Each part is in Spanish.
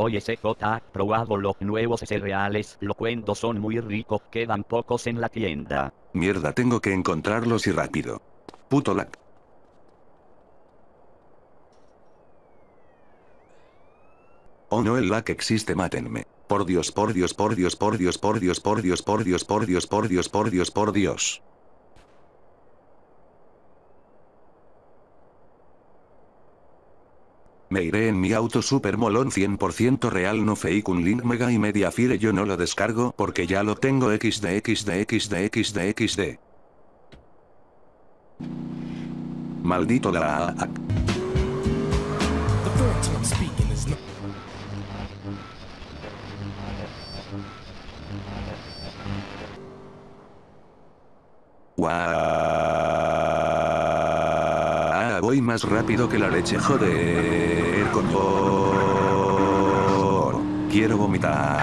Oye CJ, probado los nuevos cereales, lo cuento son muy ricos, quedan pocos en la tienda. Mierda, tengo que encontrarlos y rápido. Puto lag. Oh no, el lag existe, mátenme. Por Dios, por Dios, por Dios, por Dios, por Dios, por Dios, por Dios, por Dios, por Dios, por Dios, por Dios. Me iré en mi auto super molón 100% real no fake un link mega y media fire. Yo no lo descargo porque ya lo tengo. Xd xd xd xd xd. Maldito la The Voy más rápido que la leche, joder, con por. Quiero vomitar.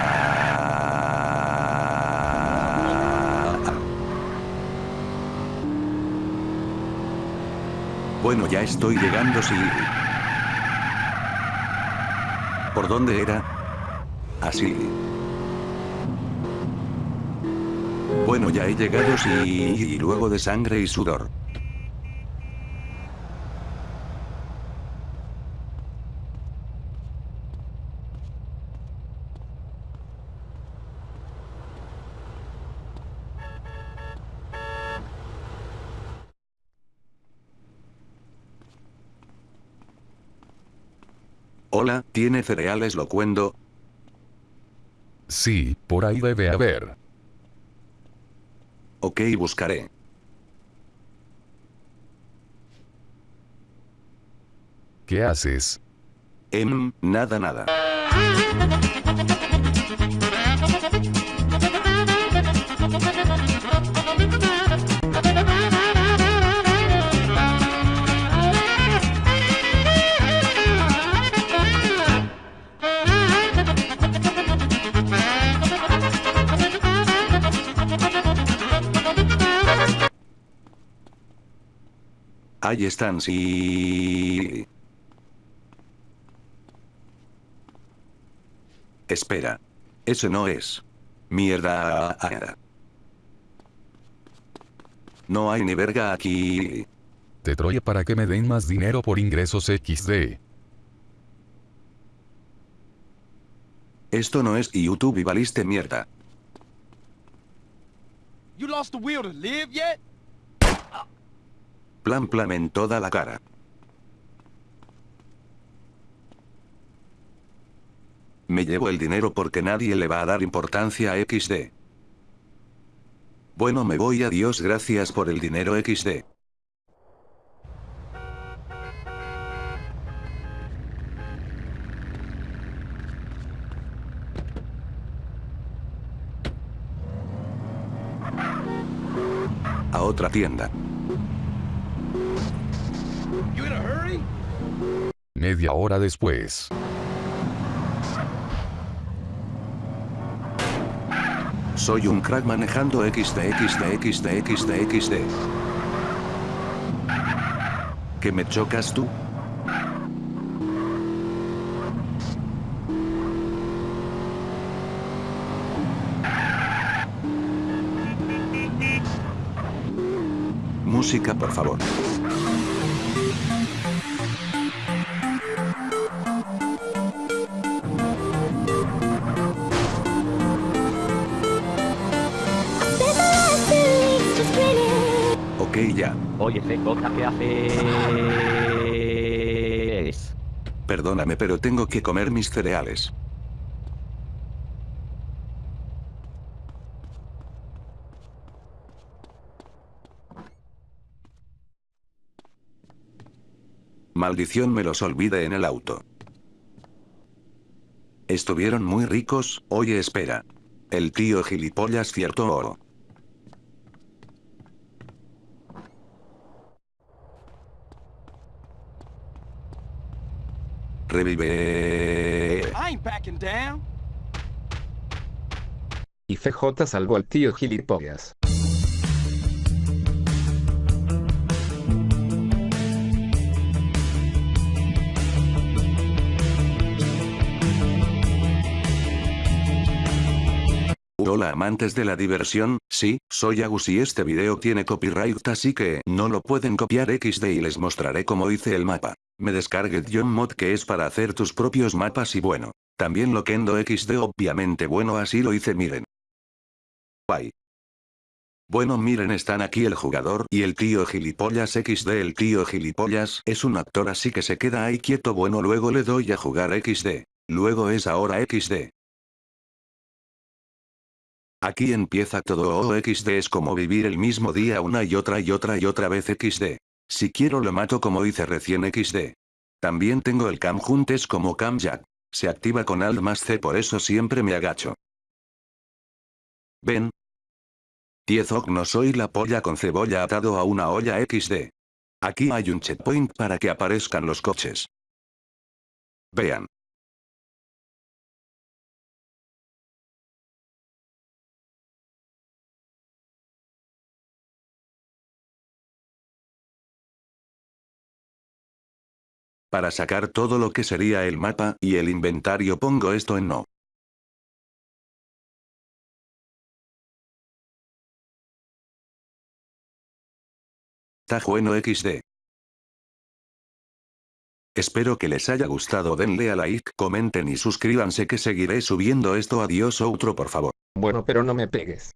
Bueno, ya estoy llegando, sí. ¿Por dónde era? Así. Bueno, ya he llegado, sí, y luego de sangre y sudor. Hola, ¿tiene cereales locuendo? Sí, por ahí debe haber. Ok, buscaré. ¿Qué haces? Em, nada, nada. Ahí están, sí. Espera. Eso no es. Mierda. No hay ni verga aquí. Te troye para que me den más dinero por ingresos XD. Esto no es YouTube y valiste mierda. You lost the will to live yet? Plan plan en toda la cara. Me llevo el dinero porque nadie le va a dar importancia a XD. Bueno me voy adiós gracias por el dinero XD. A otra tienda. Media hora después. Soy un crack manejando XD XD XD XD XD. ¿Que me chocas tú? Música, por favor. Ok, ya. Oye CJ, ¿qué haces? Perdóname, pero tengo que comer mis cereales. Maldición me los olvide en el auto. Estuvieron muy ricos, oye espera. El tío gilipollas cierto oro. Revive. down. Y CJ salvó al tío gilipollas. Hola amantes de la diversión, sí, soy Agus y este video tiene copyright así que no lo pueden copiar XD y les mostraré cómo hice el mapa. Me descargué John Mod que es para hacer tus propios mapas y bueno. También lo Kendo XD obviamente bueno así lo hice miren. Bye. Bueno miren están aquí el jugador y el tío gilipollas XD el tío gilipollas es un actor así que se queda ahí quieto bueno luego le doy a jugar XD. Luego es ahora XD. Aquí empieza todo oh XD es como vivir el mismo día una y otra y otra y otra vez XD. Si quiero lo mato como hice recién XD. También tengo el cam juntes como cam jack. Se activa con alt más C por eso siempre me agacho. Ven. Tiezok no soy la polla con cebolla atado a una olla XD. Aquí hay un checkpoint para que aparezcan los coches. Vean. Para sacar todo lo que sería el mapa y el inventario pongo esto en no. Está bueno XD. Espero que les haya gustado denle a like, comenten y suscríbanse que seguiré subiendo esto adiós outro por favor. Bueno pero no me pegues.